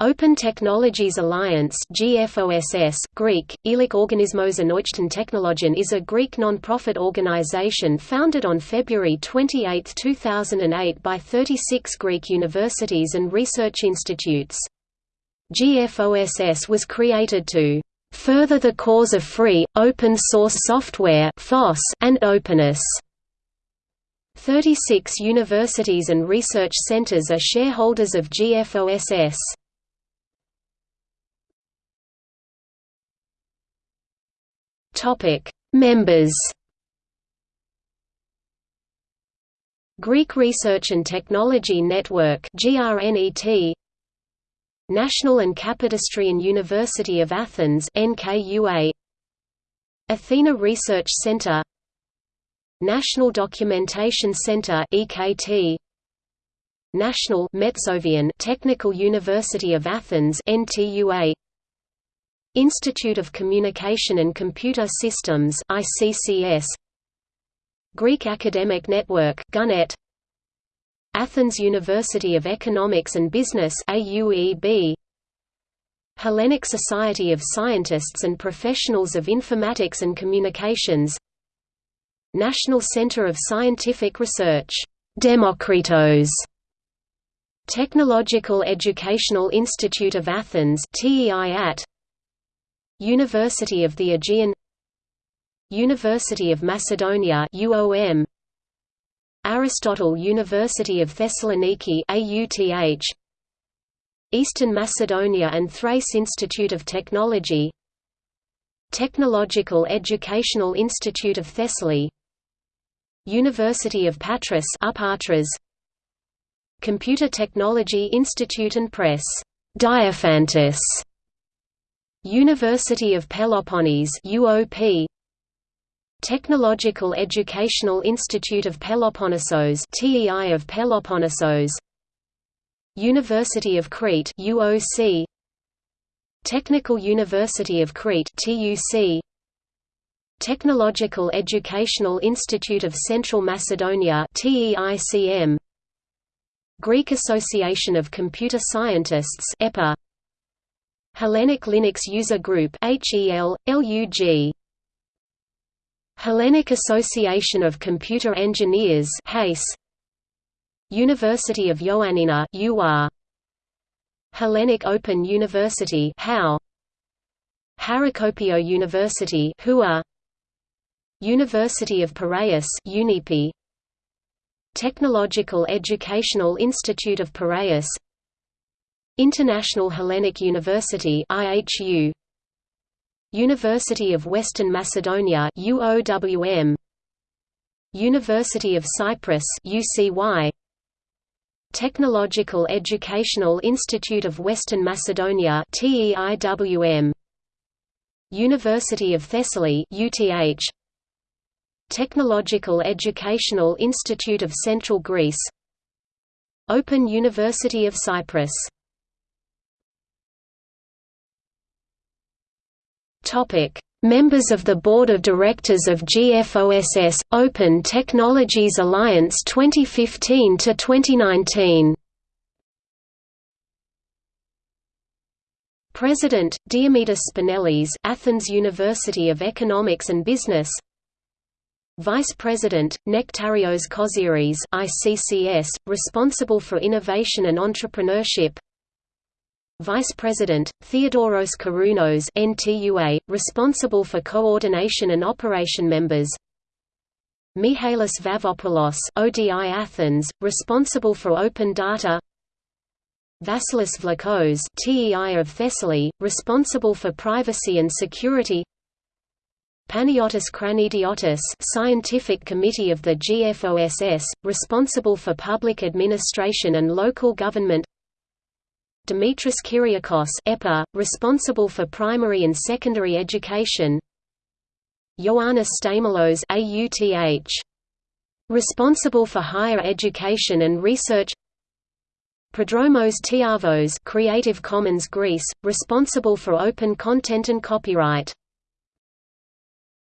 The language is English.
Open Technologies Alliance GFOSS, Greek, Elik Organismos Anouchten Technologian is a Greek non-profit organization founded on February 28, 2008 by 36 Greek universities and research institutes. GFOSS was created to "...further the cause of free, open-source software and openness." 36 universities and research centers are shareholders of GFOSS. Topic: Members. Greek Research and Technology Network (GRNET). National and Kapodistrian University of Athens (NKUA). Athena Research Center. National Documentation Center (EKT). National Metsovian Technical University of Athens (NTUA). Institute of Communication and Computer Systems ICCS Greek Academic Network GUNET Athens University of Economics and Business AUEB Hellenic Society of Scientists and Professionals of Informatics and Communications. National Center of Scientific Research Demokritos Technological Educational Institute of Athens TEIAT University of the Aegean University of Macedonia UOM Aristotle University of Thessaloniki AUTH Eastern Macedonia and Thrace Institute of Technology Technological Educational Institute of Thessaly University of Patras Upatras Computer Technology Institute and Press Diophantus University of Peloponnese UOP Technological Educational Institute of Peloponnesos TEI of Peloponnesos. University of Crete UOC Technical University of Crete TUC Technological Educational Institute of Central Macedonia TEICM Greek Association of Computer Scientists EPA Hellenic Linux User Group HEL, LUG. Hellenic Association of Computer Engineers HACE University of Ioannina UR Hellenic Open University HOW Harokopio University HUA University of Piraeus UNIPI Technological Educational Institute of Piraeus International Hellenic University IHU University of Western Macedonia UOWM University of Cyprus UCY Technological Educational Institute of Western Macedonia TEIWM University of Thessaly UTH Technological Educational Institute of Central Greece. Open University of Cyprus Topic: Members of the Board of Directors of GFOSS Open Technologies Alliance 2015 to 2019. President Diomedis Spinellis, Athens University of Economics and Business. Vice President Nektarios Koziris, ICCS, responsible for innovation and entrepreneurship. Vice President, Theodoros Karounos NTUA, responsible for coordination and operation members. Mihalis Vafopoulos ODI Athens, responsible for open data. Vasilis Vlachos TEI of Thessaly, responsible for privacy and security. Panagiotis Kranidiotis Scientific Committee of the GFOSS, responsible for public administration and local government Dimitris Kyriakos EPA, responsible for primary and secondary education. Ioannis Stamelos AUTH. Responsible for higher education and research. Prodromos Tiavos Creative Commons Greece, responsible for open content and copyright